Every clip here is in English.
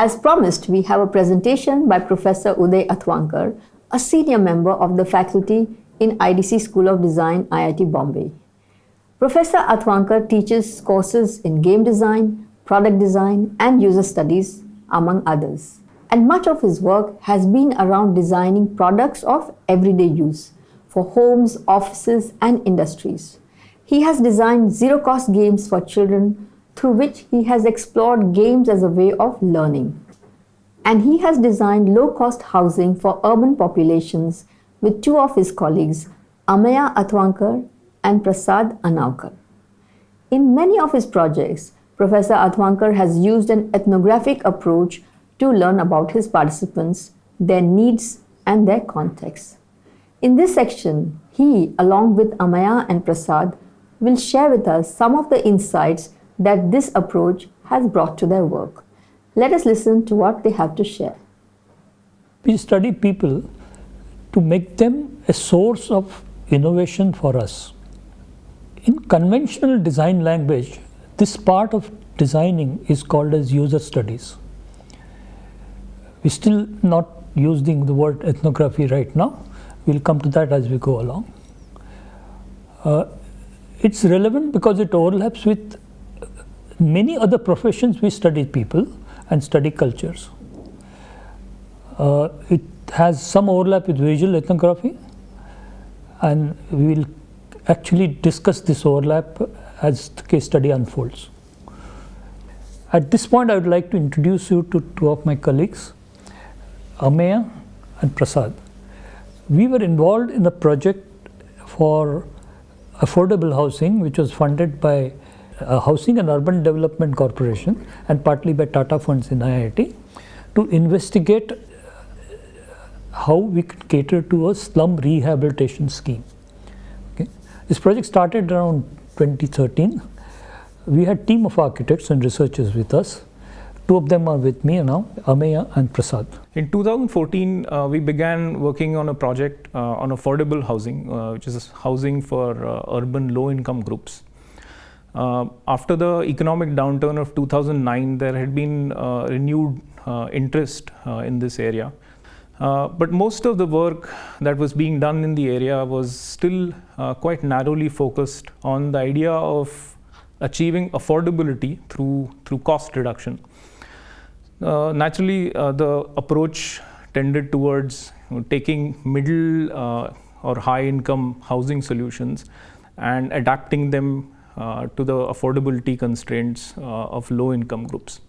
As promised, we have a presentation by Professor Uday Athavankar, a senior member of the faculty in IDC School of Design, IIT Bombay. Professor Athavankar teaches courses in game design, product design, and user studies, among others. And much of his work has been around designing products of everyday use for homes, offices, and industries. He has designed zero cost games for children through which he has explored games as a way of learning. And he has designed low cost housing for urban populations with two of his colleagues, Ameya Athavankar and Prasad Anaukar. In many of his projects, Professor Athavankar has used an ethnographic approach to learn about his participants, their needs, and their context. In this section, he, along with Ameya and Prasad, will share with us some of the insights that this approach has brought to their work. Let us listen to what they have to share. We study people to make them a source of innovation for us. In conventional design language, this part of designing is called as user studies. We're still not using the word ethnography right now. We'll come to that as we go along. Uh, it's relevant because it overlaps with many other professions we study people and study cultures. Uh, it has some overlap with visual ethnography and we will actually discuss this overlap as the case study unfolds. At this point, I would like to introduce you to two of my colleagues, Ameya and Prasad. We were involved in a project for affordable housing, which was funded by uh, Housing and Urban Development Corporation and partly by Tata Funds in IIT to investigate uh, how we could cater to a slum rehabilitation scheme. Okay. This project started around 2013. We had a team of architects and researchers with us. Two of them are with me now, Ameya and Prasad. In 2014, uh, we began working on a project uh, on affordable housing, uh, which is housing for uh, urban low-income groups. Uh, after the economic downturn of 2009, there had been uh, renewed uh, interest uh, in this area. Uh, but most of the work that was being done in the area was still uh, quite narrowly focused on the idea of achieving affordability through, through cost reduction. naturally, the approach tended towards you know, taking middle or high income housing solutions and adapting them uh, to the affordability constraints uh, of low income groups.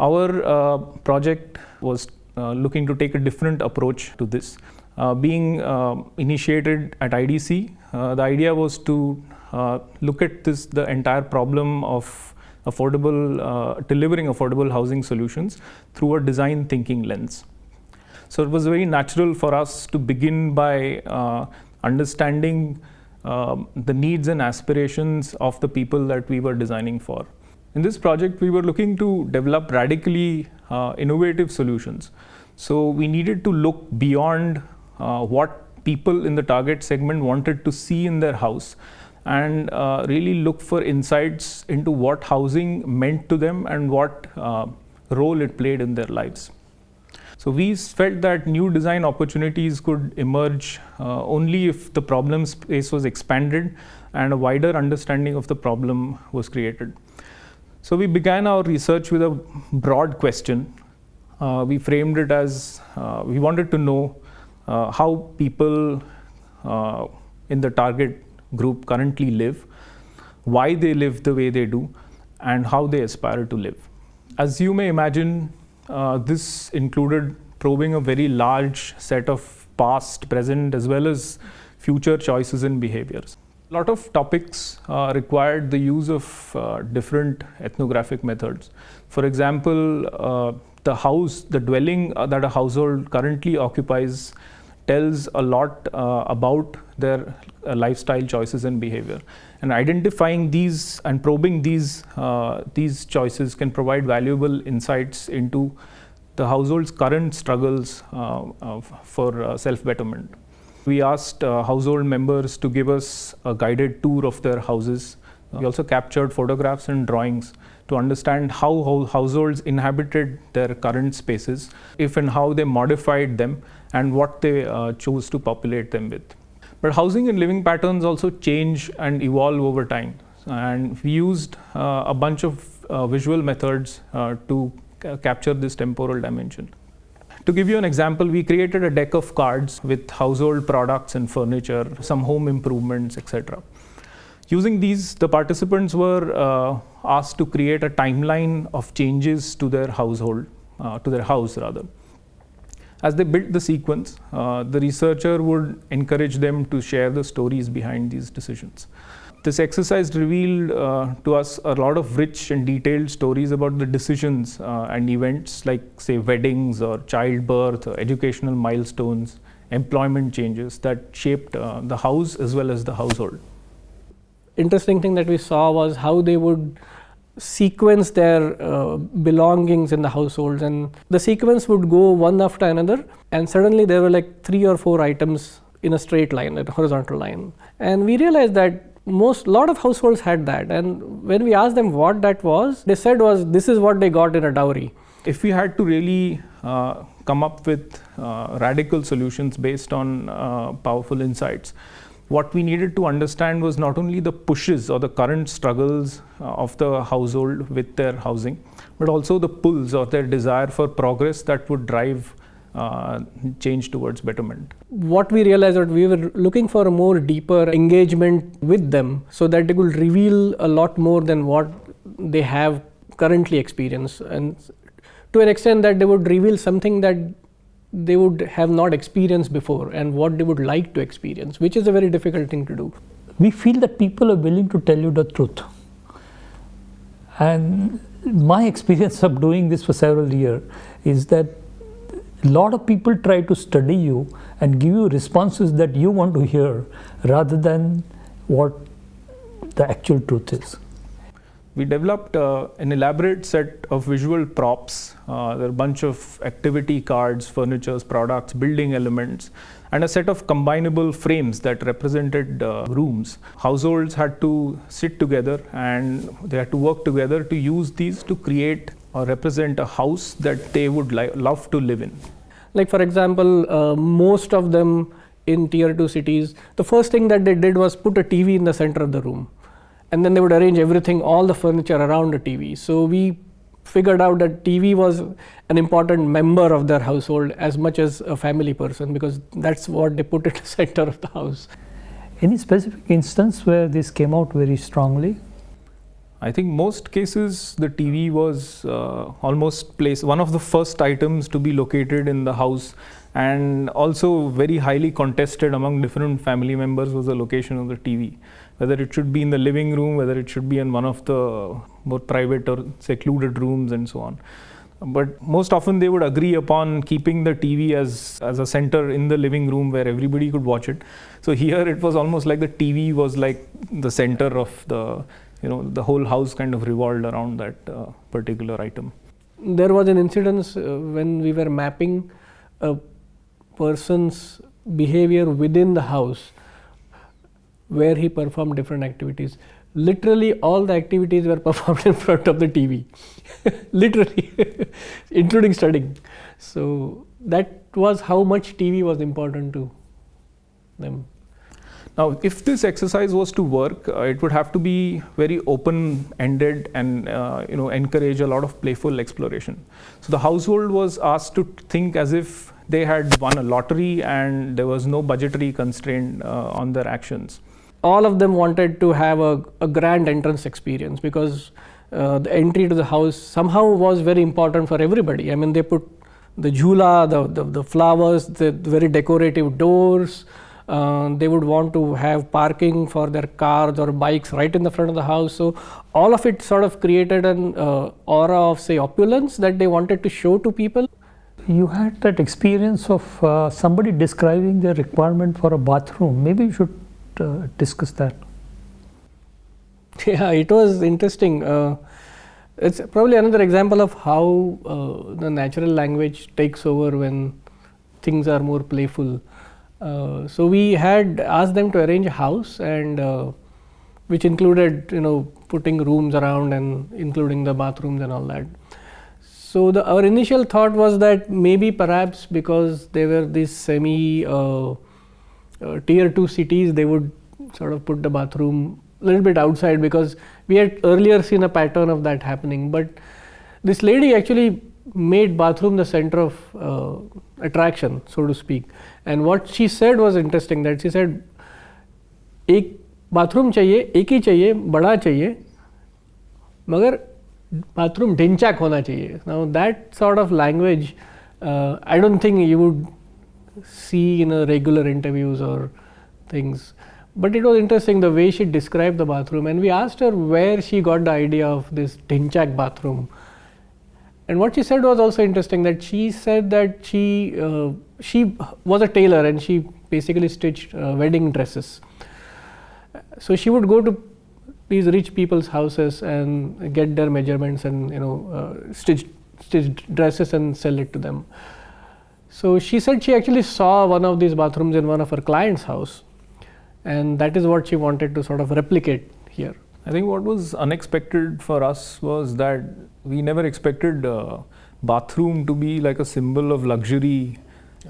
Our uh, project was looking to take a different approach to this. being initiated at IDC, the idea was to look at this the entire problem of affordable uh, delivering affordable housing solutions through a design thinking lens so it was very natural for us to begin by uh, understanding um, the needs and aspirations of the people that we were designing for. In this project, we were looking to develop radically uh, innovative solutions. So we needed to look beyond uh, what people in the target segment wanted to see in their house and uh, really look for insights into what housing meant to them and what uh, role it played in their lives. So we felt that new design opportunities could emerge uh, only if the problem space was expanded and a wider understanding of the problem was created. So we began our research with a broad question. Uh, we framed it as uh, we wanted to know uh, how people uh, in the target group currently live, why they live the way they do, and how they aspire to live. As you may imagine, uh, this included probing a very large set of past, present, as well as future choices and behaviors. A lot of topics uh, required the use of uh, different ethnographic methods. For example, uh, the house, the dwelling uh, that a household currently occupies tells a lot uh, about their uh, lifestyle choices and behavior. And identifying these and probing these, these choices can provide valuable insights into the household's current struggles uh, for uh, self-betterment. We asked uh, household members to give us a guided tour of their houses We also captured photographs and drawings to understand how, households inhabited their current spaces, if and how they modified them, and what they uh, chose to populate them with. But housing and living patterns also change and evolve over time. And we used uh, a bunch of uh, visual methods uh, to capture this temporal dimension. To give you an example, we created a deck of cards with household products and furniture, some home improvements, etc. Using these, the participants were uh, asked to create a timeline of changes to their household, uh, to their house rather. As they built the sequence, uh, the researcher would encourage them to share the stories behind these decisions. This exercise revealed uh, to us a lot of rich and detailed stories about the decisions uh, and events like, say, weddings or childbirth, or educational milestones, employment changes that shaped uh, the house as well as the household. Interesting thing that we saw was how they would sequence their uh, belongings in the households and the sequence would go one after another and suddenly there were like three or four items in a straight line a horizontal line and we realized that most lot of households had that. And when we asked them what that was they said was this is what they got in a dowry. If we had to really uh, come up with uh, radical solutions based on uh, powerful insights, what we needed to understand was not only the pushes or the current struggles uh, of the household with their housing, but also the pulls or their desire for progress that would drive uh, change towards betterment. what we realized that we were looking for a more deeper engagement with them so that they could reveal a lot more than what they have currently experienced and to an extent that they would reveal something that they would have not experienced before and what they would like to experience which is a very difficult thing to do we feel that people are willing to tell you the truth. And my experience of doing this for several years is that a lot of people try to study you and give you responses that you want to hear rather than what the actual truth is. We developed uh, an elaborate set of visual props. Uh, there are a bunch of activity cards, furnitures, products, building elements, and a set of combinable frames that represented uh, rooms. Households had to sit together and they had to work together to use these to create or represent a house that they would love to live in. Like for example uh, most of them in tier 2 cities the first thing that they did was put a tv in the center of the room. And then they would arrange everything all the furniture around the tv so we figured out that tv was an important member of their household as much as a family person because that's what they put at the center of the house. Any specific instance where this came out very strongly? I think most cases the TV was uh, almost placed one of the first items to be located in the house, and also very highly contested among different family members was the location of the TV. Whether it should be in the living room, whether it should be in one of the more private or secluded rooms, and so on. But most often they would agree upon keeping the TV as, as a center in the living room where everybody could watch it. So here it was almost like the TV was like the center of the you know the whole house kind of revolved around that uh, particular item. There was an incident uh, when we were mapping a person's behavior within the house where he performed different activities. Literally all the activities were performed in front of the tv literally including studying. So that was how much tv was important to them now if this exercise was to work uh, it would have to be very open ended and uh, you know encourage a lot of playful exploration so the household was asked to think as if they had won a lottery and there was no budgetary constraint uh, on their actions all of them wanted to have a, a grand entrance experience because uh, the entry to the house somehow was very important for everybody. I mean, they put the jhula, the, the, the flowers, the very decorative doors. Uh, they would want to have parking for their cars or bikes right in the front of the house. So, all of it sort of created an uh, aura of, say, opulence that they wanted to show to people. You had that experience of uh, somebody describing their requirement for a bathroom. Maybe you should uh, discuss that. Yeah, it was interesting. Uh, it's probably another example of how uh, the natural language takes over when things are more playful. Uh, so we had asked them to arrange a house, and uh, which included you know putting rooms around and including the bathrooms and all that. So the, our initial thought was that maybe perhaps because they were these semi uh, uh, tier two cities, they would sort of put the bathroom a little bit outside because we had earlier seen a pattern of that happening. But this lady actually made bathroom the center of uh, attraction, so to speak. And what she said was interesting. That she said, एक bathroom चाहिए एक ही चाहिए बड़ा चाहिए मगर bathroom ढिंचाक होना चाहिए now that sort of language I don't think you would see in a regular interviews or things but it was interesting the way she described the bathroom and we asked her where she got the idea of this Dinchak bathroom. And what she said was also interesting that she said that she, uh, she was a tailor and she basically stitched uh, wedding dresses. So she would go to these rich people's houses and get their measurements and you know uh, stitch stitched dresses and sell it to them. So she said she actually saw one of these bathrooms in one of her clients' house and that is what she wanted to sort of replicate here. I think what was unexpected for us was that we never expected uh, bathroom to be like a symbol of luxury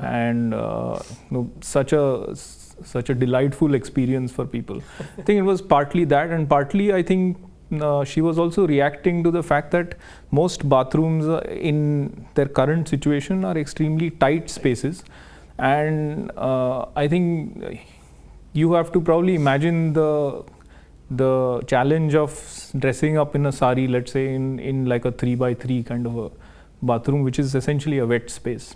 and uh, you know, such a such a delightful experience for people. I think it was partly that, and partly I think uh, she was also reacting to the fact that most bathrooms uh, in their current situation are extremely tight spaces, and uh, I think you have to probably imagine the the challenge of dressing up in a sari, let's say in, in like a three by three kind of a bathroom, which is essentially a wet space.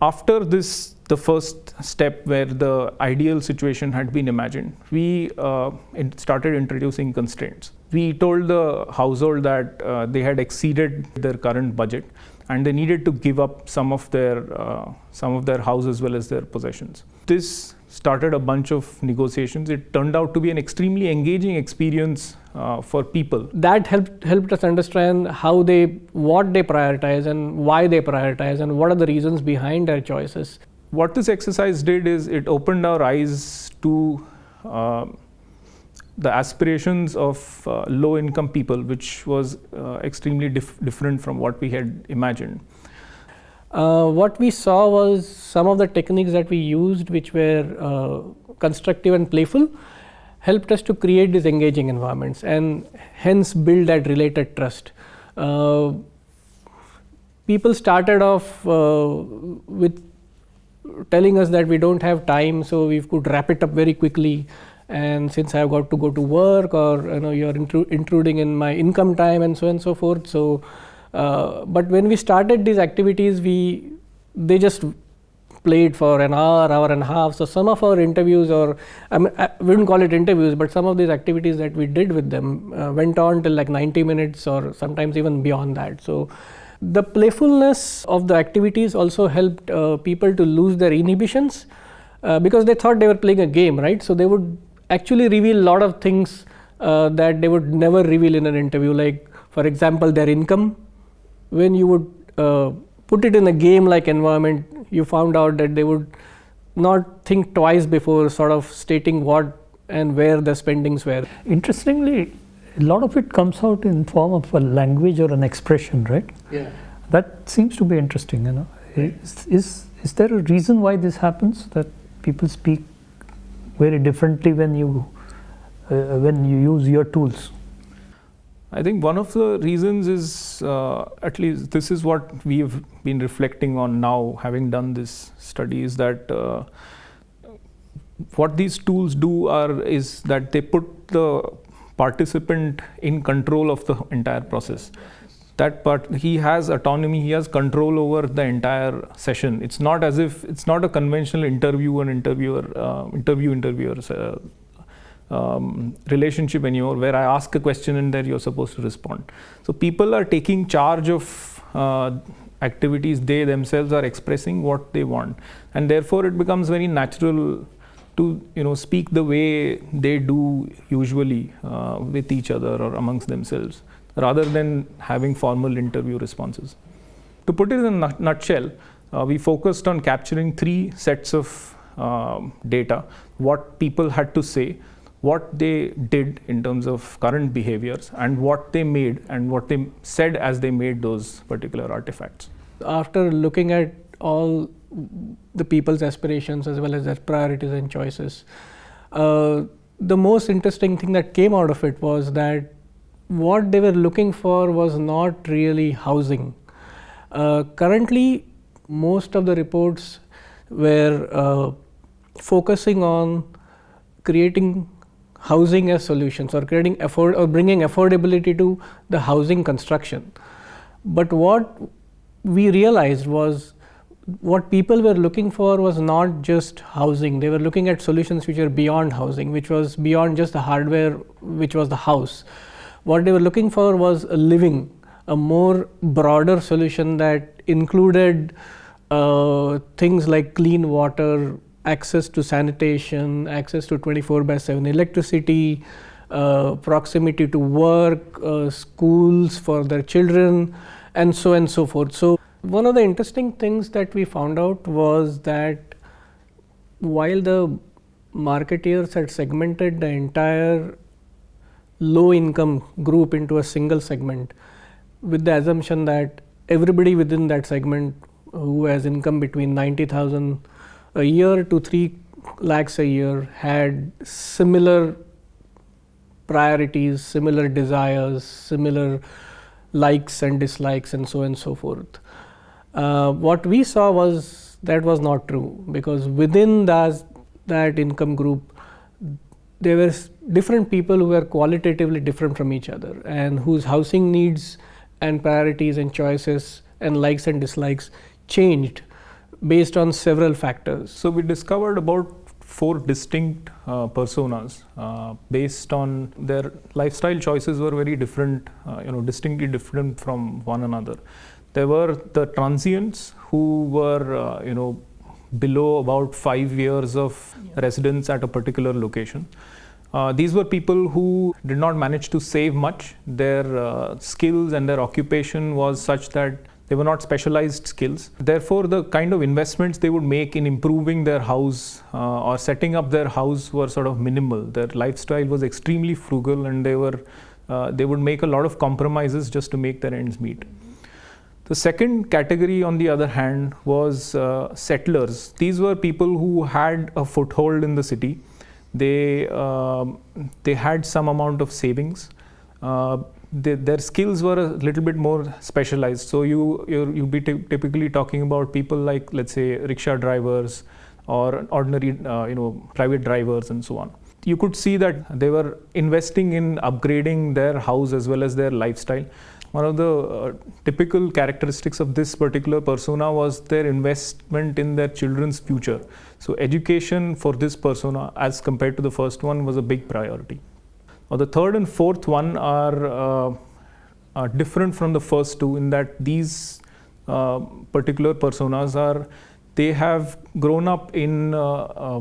After this, the first step where the ideal situation had been imagined, we uh, started introducing constraints. We told the household that uh, they had exceeded their current budget and they needed to give up some of their uh, some of their house as well as their possessions. This started a bunch of negotiations. It turned out to be an extremely engaging experience uh, for people. That helped helped us understand how they what they prioritize and why they prioritize and what are the reasons behind their choices. What this exercise did is it opened our eyes to uh, the aspirations of uh, low income people, which was uh, extremely dif- different from what we had imagined. Uh, what we saw was some of the techniques that we used, which were uh, constructive and playful, helped us to create these engaging environments and hence build that related trust. Uh, people started off uh, with telling us that we don't have time, so we could wrap it up very quickly. And since I've got to go to work, or you know, you're intru- intruding in my income time, and so on and so forth, so uh, but when we started these activities, we they just played for an hour, hour and a half. So some of our interviews, or I, mean, I wouldn't call it interviews, but some of these activities that we did with them uh, went on till like 90 minutes, or sometimes even beyond that. So the playfulness of the activities also helped uh, people to lose their inhibitions uh, because they thought they were playing a game, right? So they would actually reveal a lot of things uh, that they would never reveal in an interview, like for example, their income when you would uh, put it in a game like environment, you found out that they would not think twice before sort of stating what and where the spendings were. Interestingly, a lot of it comes out in form of a language or an expression, right? Yeah. That seems to be interesting, you know. Is, is, is there a reason why this happens that people speak very differently when you uh, when you use your tools? I think one of the reasons is, uh, at least this is what we have been reflecting on now, having done this study, is that uh, what these tools do are is that they put the participant in control of the entire process. That part, he has autonomy, he has control over the entire session. It's not as if it's not a conventional interview and interviewer, uh, interview interviewer uh, um, relationship anymore where I ask a question and then you're supposed to respond. So people are taking charge of uh, activities, they themselves are expressing what they want, and therefore it becomes very natural to you know speak the way they do usually uh, with each other or amongst themselves rather than having formal interview responses. To put it in a nutshell, uh, we focused on capturing three sets of um, data what people had to say what they did in terms of current behaviors and what they made and what they said as they made those particular artifacts. After looking at all the people's aspirations as well as their priorities and choices, uh, the most interesting thing that came out of it was that what they were looking for was not really housing. Uh, currently, most of the reports were uh, focusing on creating housing as solutions or creating afford or bringing affordability to the housing construction. But what we realized was what people were looking for was not just housing. They were looking at solutions which are beyond housing, which was beyond just the hardware, which was the house. What they were looking for was a living, a more broader solution that included uh, things like clean water, access to sanitation, access to 24 by 7 electricity, uh, proximity to work, uh, schools for their children, and so and so forth. So, one of the interesting things that we found out was that while the marketeers had segmented the entire low income group into a single segment with the assumption that everybody within that segment who has income between 90,000 a year to 3 lakhs a year had similar priorities, similar desires, similar likes and dislikes and so and so forth. Uh, what we saw was that was not true because within that, that income group there were different people who were qualitatively different from each other and whose housing needs and priorities and choices and likes and dislikes changed based on several factors. So, we discovered about four distinct uh, personas uh, based on their lifestyle choices were very different, uh, you know, distinctly different from one another. There were the transients who were, uh, you know, below about five years of yeah. residence at a particular location. Uh, these were people who did not manage to save much. Their uh, skills and their occupation was such that they were not specialized skills. Therefore, the kind of investments they would make in improving their house uh, or setting up their house were sort of minimal. Their lifestyle was extremely frugal and they were uh, they would make a lot of compromises just to make their ends meet. The second category, on the other hand, was uh, settlers. These were people who had a foothold in the city. They um, they had some amount of savings. Uh, they, their skills were a little bit more specialized. So you you be typically talking about people like let's say rickshaw drivers or ordinary uh, you know private drivers and so on. You could see that they were investing in upgrading their house as well as their lifestyle. One of the uh, typical characteristics of this particular persona was their investment in their children's future. So education for this persona as compared to the first one was a big priority. Or the third and fourth one are, uh, are different from the first two in that these uh, particular personas are they have grown up in uh,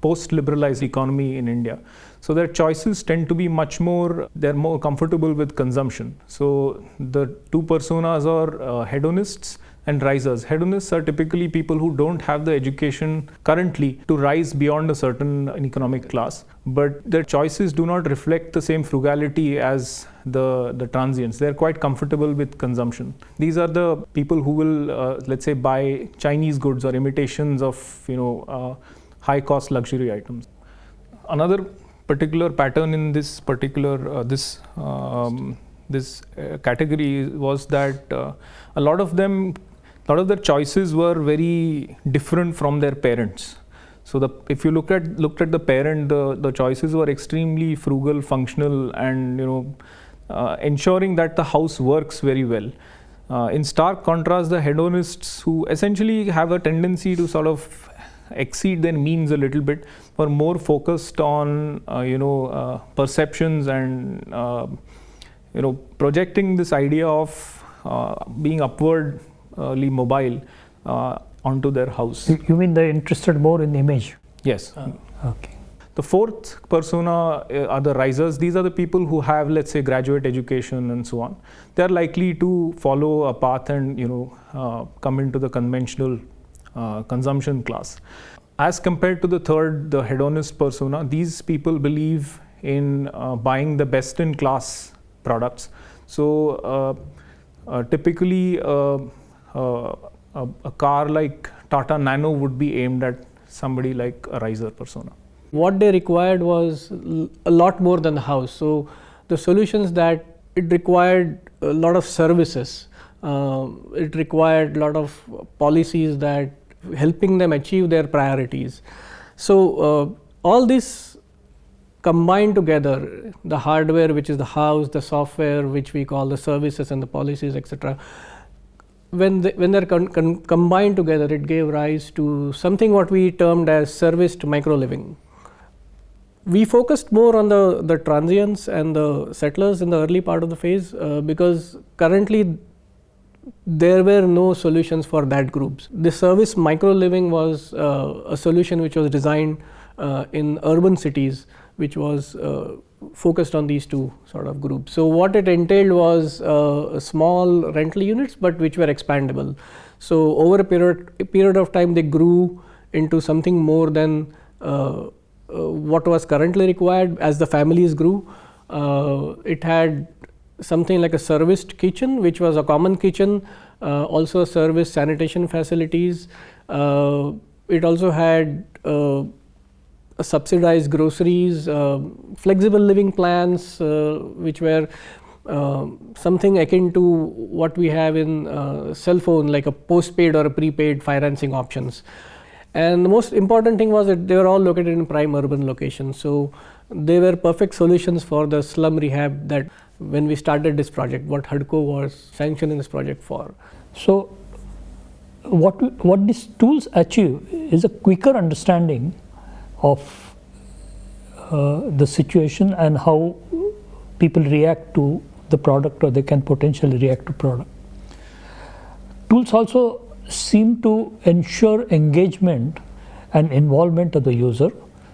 post-liberalized economy in India. So their choices tend to be much more, they're more comfortable with consumption. So the two personas are uh, hedonists and risers. Hedonists are typically people who don't have the education currently to rise beyond a certain economic class, but their choices do not reflect the same frugality as the, the transients. They're quite comfortable with consumption. These are the people who will, uh, let's say, buy Chinese goods or imitations of, you know, uh, high cost luxury items. Another particular pattern in this particular, uh, this um, this uh, category was that uh, a lot of them a lot of their choices were very different from their parents. So the, if you look at looked at the parent, the, the choices were extremely frugal, functional, and you know, uh, ensuring that the house works very well. Uh, in stark contrast, the hedonists, who essentially have a tendency to sort of exceed their means a little bit, were more focused on uh, you know uh, perceptions and uh, you know projecting this idea of uh, being upward mobile uh, onto their house. You mean they're interested more in the image? Yes. Uh, okay. The fourth persona uh, are the risers. These are the people who have, let's say, graduate education and so on. They are likely to follow a path and you know uh, come into the conventional uh, consumption class. as compared to the third, the hedonist persona, these people believe in uh, buying the best in class products. So, uh, uh, typically, uh, uh, a, a, car like Tata Nano would be aimed at somebody like a riser persona. What they required was a lot more than the house. So, the solutions that it required a lot of services, uh, it required a lot of policies that helping them achieve their priorities. So, all this combined together the hardware which is the house, the software which we call the services and the policies etc. When, they, when they are con con combined together it gave rise to something what we termed as serviced micro living. We focused more on the, the transients and the settlers in the early part of the phase uh, because currently there were no solutions for that groups. The service micro living was uh, a solution which was designed uh, in urban cities which was uh, focused on these two sort of groups. So, what it entailed was uh, small rental units, but which were expandable. So, over a period, a period of time they grew into something more than uh, uh what was currently required as the families grew. Uh, it had something like a serviced kitchen which was a common kitchen, uh, also service sanitation facilities. it also had subsidized groceries, uh, flexible living plans, uh, which were uh, something akin to what we have in uh, cell phone like a postpaid or a prepaid financing options. And the most important thing was that they were all located in prime urban locations. So, they were perfect solutions for the slum rehab that when we started this project, what HUDCO was sanctioning this project for. So, what, what these tools achieve is a quicker understanding of uh, the situation and how people react to the product or they can potentially react to product. Tools also seem to ensure engagement and involvement of the user.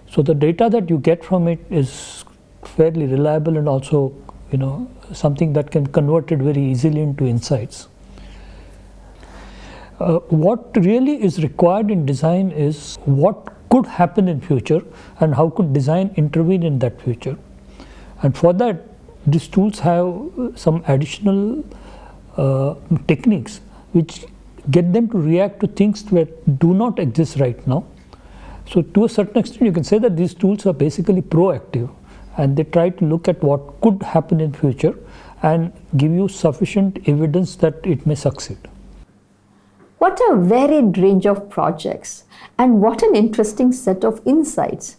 So the data that you get from it is fairly reliable and also you know something that can convert it very easily into insights. Uh, what really is required in design is what could happen in future and how could design intervene in that future. And for that these tools have some additional uh, techniques which get them to react to things that do not exist right now. So to a certain extent you can say that these tools are basically proactive and they try to look at what could happen in future and give you sufficient evidence that it may succeed. What a varied range of projects and what an interesting set of insights.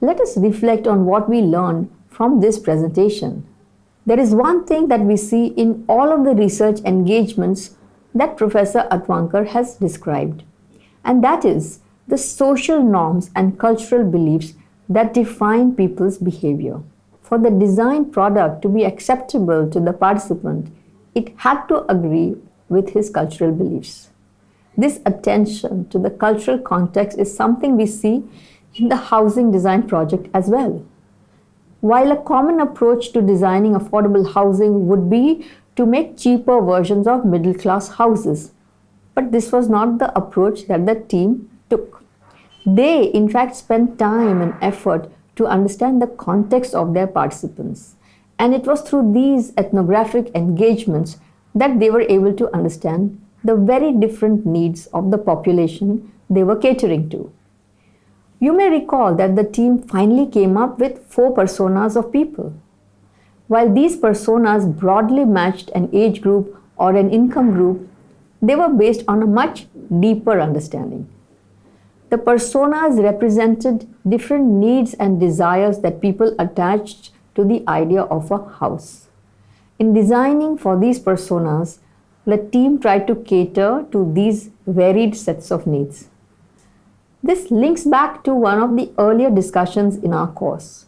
Let us reflect on what we learned from this presentation. There is one thing that we see in all of the research engagements that Professor Athavankar has described, and that is the social norms and cultural beliefs that define people's behavior. For the design product to be acceptable to the participant, it had to agree with his cultural beliefs. This attention to the cultural context is something we see in the housing design project as well. While a common approach to designing affordable housing would be to make cheaper versions of middle class houses, but this was not the approach that the team took. They, in fact, spent time and effort to understand the context of their participants. And it was through these ethnographic engagements that they were able to understand the very different needs of the population they were catering to. You may recall that the team finally came up with four personas of people. While these personas broadly matched an age group or an income group, they were based on a much deeper understanding. The personas represented different needs and desires that people attached to the idea of a house. In designing for these personas, the team tried to cater to these varied sets of needs. This links back to one of the earlier discussions in our course.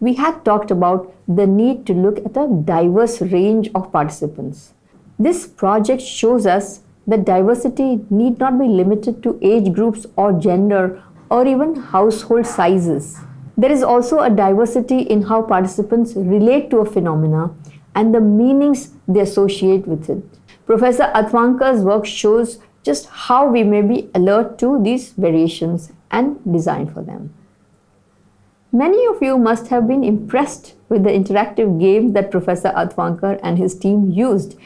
We had talked about the need to look at a diverse range of participants. This project shows us that diversity need not be limited to age groups or gender or even household sizes. There is also a diversity in how participants relate to a phenomena and the meanings they associate with it. Professor Athavankar's work shows just how we may be alert to these variations and design for them. Many of you must have been impressed with the interactive games that Professor Athavankar and his team used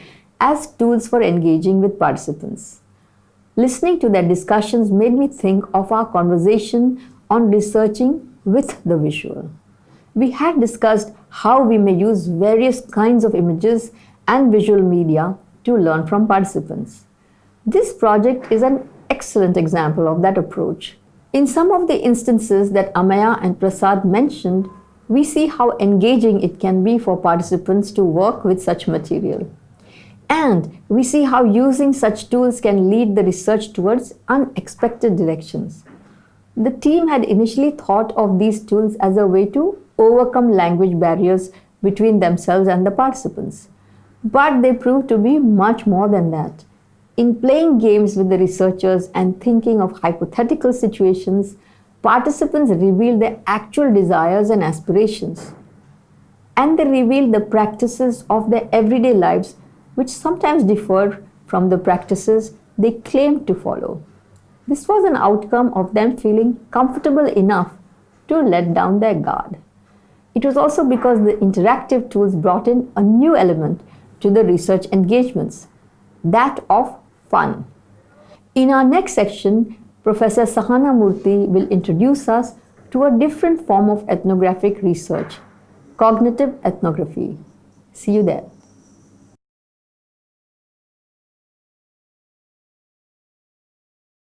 as tools for engaging with participants. Listening to their discussions made me think of our conversation on researching with the visual. We had discussed how we may use various kinds of images and visual media to learn from participants. This project is an excellent example of that approach. In some of the instances that Ameya and Prasad mentioned, we see how engaging it can be for participants to work with such material. And we see how using such tools can lead the research towards unexpected directions. The team had initially thought of these tools as a way to overcome language barriers between themselves and the participants. But they proved to be much more than that. In playing games with the researchers and thinking of hypothetical situations, participants revealed their actual desires and aspirations. And they revealed the practices of their everyday lives, which sometimes differed from the practices they claimed to follow. This was an outcome of them feeling comfortable enough to let down their guard. It was also because the interactive tools brought in a new element to the research engagements, that of fun. In our next section, Professor Sahana Murthy will introduce us to a different form of ethnographic research, cognitive ethnography. See you there.